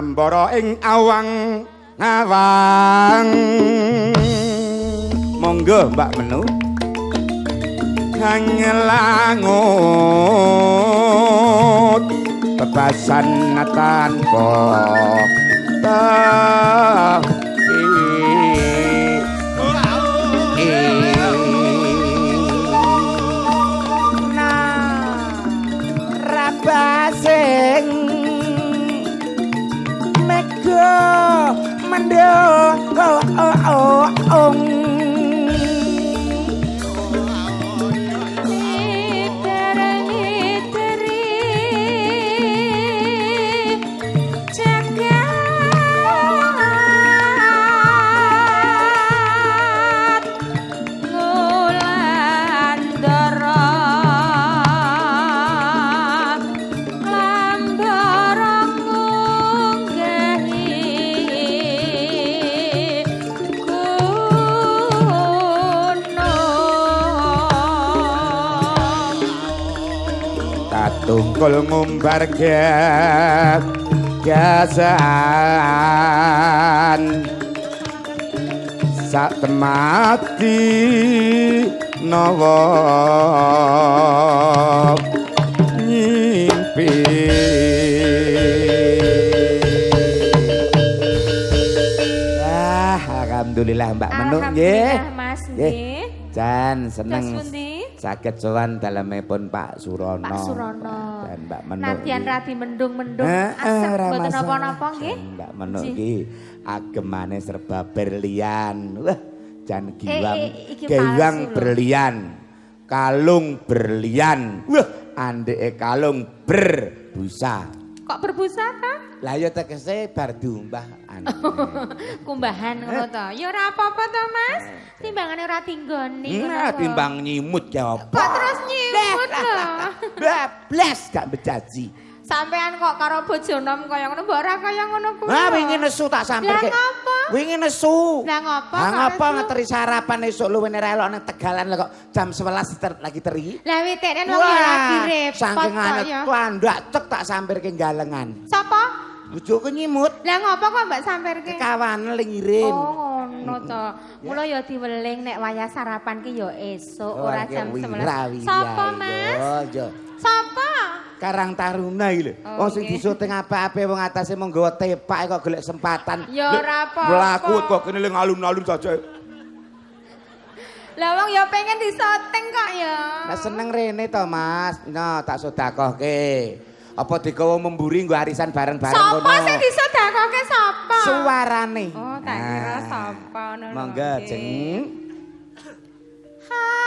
ngambara ing awang ngawang. Monggo mbak menu. Hangelangut bebasan tanpa tungkul ngumbar gasan sak temati nawa nyimpi. Ah alhamdulillah mbak menung nggih. Mas nggih. jan seneng Sakit sowan dalemipun Pak Surono. Pak Surono. Dan Mbak Menuk. Nadyan iki. radi mendung-mendung Eh, eh, asep ora mboten napa-napa nggih. Mbak Menuk iki agemane serba berlian. Wah, jan giwang. eh, iki giwang berlian. Kalung berlian. Wah, andeke kalung berbusa. Kok berbusa ta? Lah ya tegese bar diumbah anu. Kumbahan ngono to. Ya ora apa-apa to, Mas. Timbangane ora tinggoni. Nah, kok. timbang nyimut ya apa? Kok terus nyimut lho. Bablas gak bejaji. Sampean kok karo bojo nom kaya ngono, mbok ora kaya ngono kuwi. Ah, wingi nesu tak samper Lah ngapa? Wingi nesu. Lah ngapa? Ah, kok ngapa ngeteri sarapan esuk luwih elok nang Tegalan lah kok jam 11 ter- lagi teri. Lah witene wong ya lagi repot saking anet ya. tuandak cek tak samper ke galengan. Sapa? Bojoku nyimut Lah ngapa kok mbak samperke? kawan lingirin. Oh ngono to. Mula ya diweling nek wayah sarapan ki ya esuk Oh, ora jam wira, 11. wira, Sapa, Mas? iya. Sapa? Karang Taruna iki lho. Oh, sing nggih. disuting apa-apa wong atase mung nggawa tepak kok golek sempatan. Ya ora apa-apa. Mlaku kok kene ling alun-alun saja. Lah wong ya pengen disoting kok ya. Lah seneng rene to, Mas. No, tak sedakohke. Apa digawa memburi nggo arisan bareng-bareng ngono. Sapa sing disedakoke sapa? Suarane. Oh, tak kira sapa ngono. Monggo. Jeng. Harang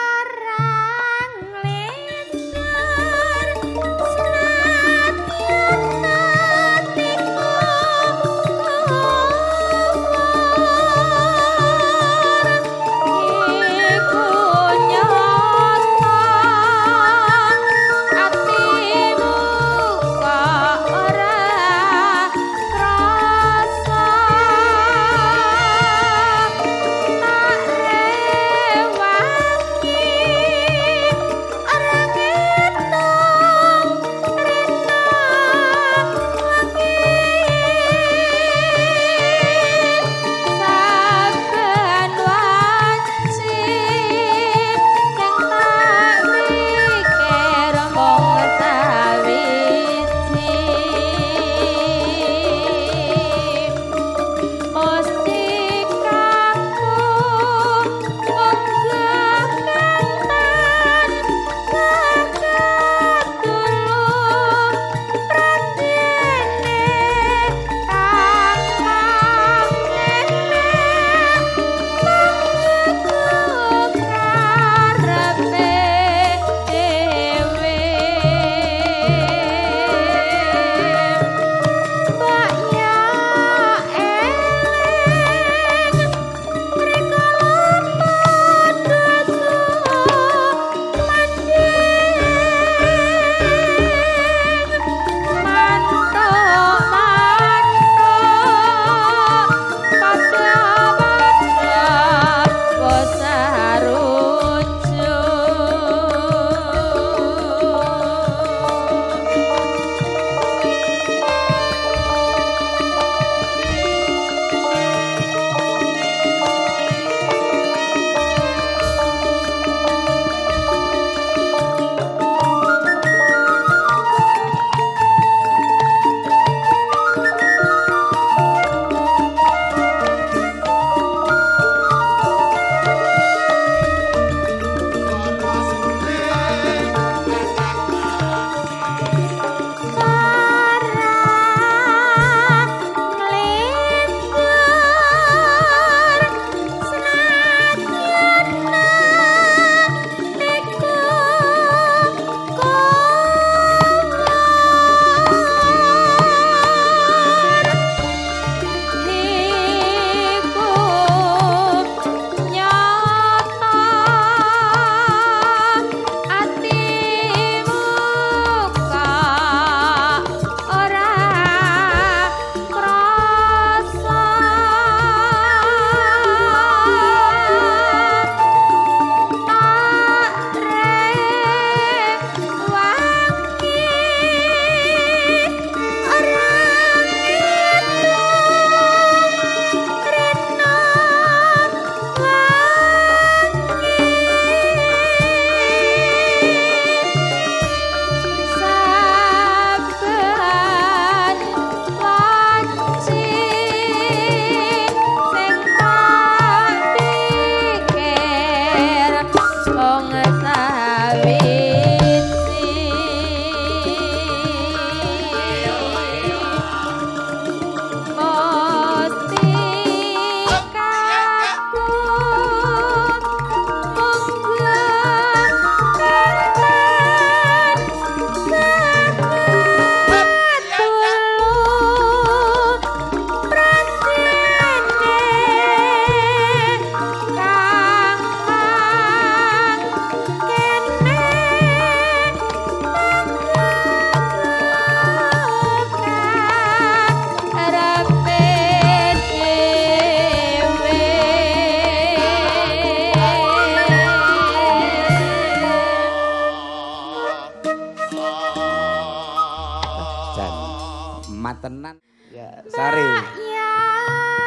tenan ya sari. Ya.